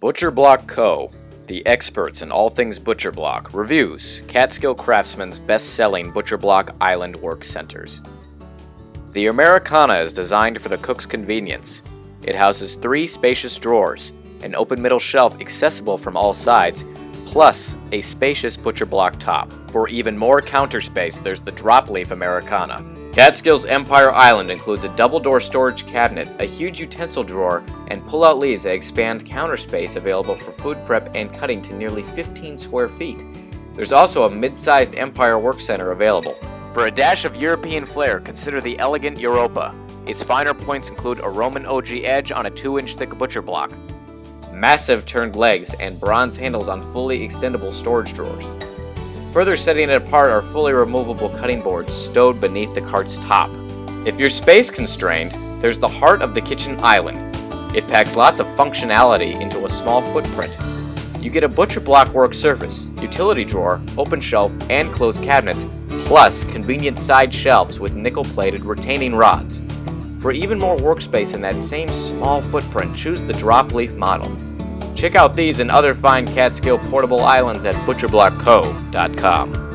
Butcher Block Co., the experts in all things Butcher Block, reviews Catskill Craftsmen's best selling Butcher Block Island Work Centers. The Americana is designed for the cook's convenience. It houses three spacious drawers, an open middle shelf accessible from all sides, plus a spacious butcher block top. For even more counter space, there's the drop leaf Americana. Catskills Empire Island includes a double-door storage cabinet, a huge utensil drawer, and pull-out leaves that expand counter space available for food prep and cutting to nearly 15 square feet. There's also a mid-sized Empire Work Center available. For a dash of European flair, consider the elegant Europa. Its finer points include a Roman ogee edge on a 2-inch thick butcher block, massive turned legs, and bronze handles on fully extendable storage drawers. Further setting it apart are fully removable cutting boards stowed beneath the cart's top. If you're space constrained, there's the heart of the kitchen island. It packs lots of functionality into a small footprint. You get a butcher block work surface, utility drawer, open shelf, and closed cabinets, plus convenient side shelves with nickel-plated retaining rods. For even more workspace in that same small footprint, choose the drop leaf model. Check out these and other fine Catskill portable islands at butcherblockco.com.